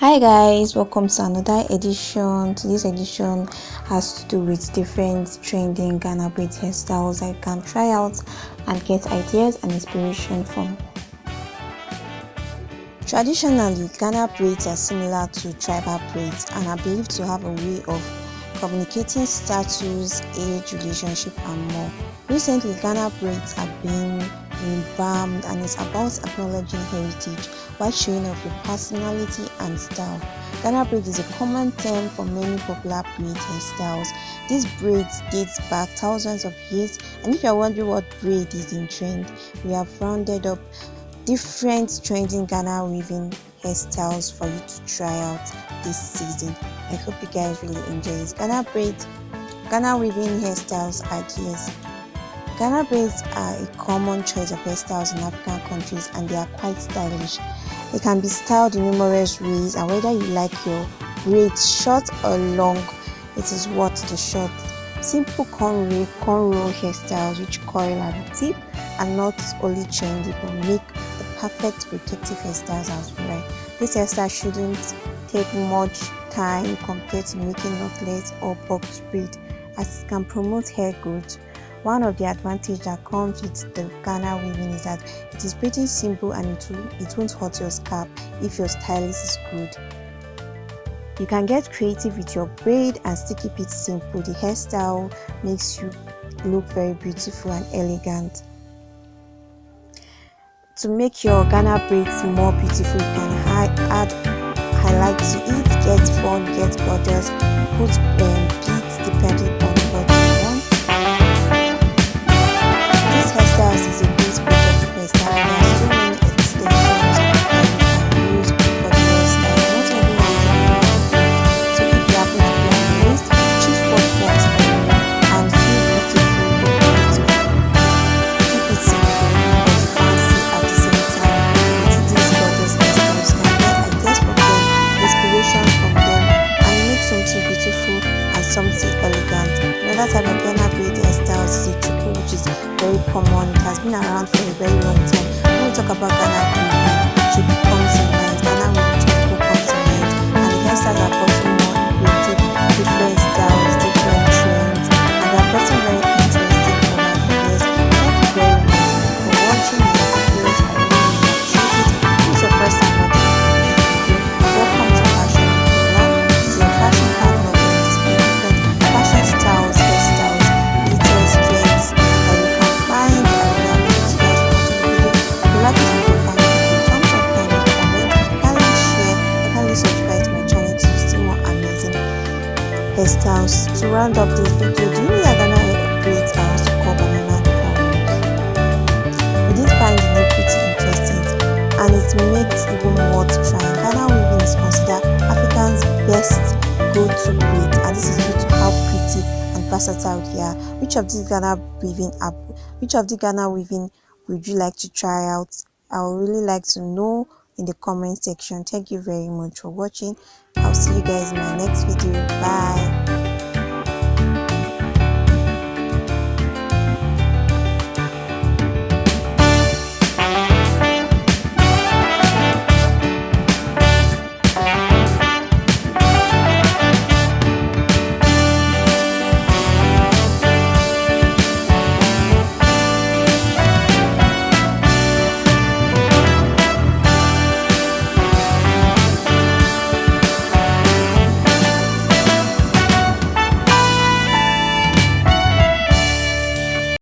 hi guys welcome to another edition. To this edition has to do with different trending ghana braid hairstyles i can try out and get ideas and inspiration from. Traditionally ghana braids are similar to tribal braids and are believed to have a way of communicating status age relationship and more. Recently ghana braids have been revamped and it's about acknowledging heritage while showing off your personality and style. Ghana braid is a common term for many popular braid hairstyles. These braids dates back thousands of years and if you're wondering what braid is in trend, we have rounded up different trending Ghana weaving hairstyles for you to try out this season. I hope you guys really enjoy it. Ghana braid, Ghana weaving hairstyles ideas. Ghana braids are a common choice of hairstyles in African countries and they are quite stylish. They can be styled in numerous ways and whether you like your braids short or long, it is worth the shot. Simple cornrow, cornrow hairstyles which coil at the tip and not only trendy but make the perfect protective hairstyles as well. This hairstyle shouldn't take much time compared to making knotless or box braid as it can promote hair growth one of the advantages that comes with the Ghana weaving is that it is pretty simple and it, will, it won't hurt your scalp if your stylist is good. You can get creative with your braid and still keep it simple. The hairstyle makes you look very beautiful and elegant. To make your Ghana braids more beautiful, you can add highlight to it, get fun, get gorgeous, put um, something elegant. Another type of Ghana braid hairstyles is a chuku which is very common. It has been around for a very long time. When we talk about Ghana hairstyles. To round up this video, do you know that Ghana braids are also called banana? We did find the name pretty interesting and it makes even worth trying. Ghana weaving is considered Africa's best go-to braid and this is due to how pretty and versatile they are. Which of these Ghana weaving app which of the Ghana weaving would you like to try out? I would really like to know in the comment section thank you very much for watching i'll see you guys in my next video. Bye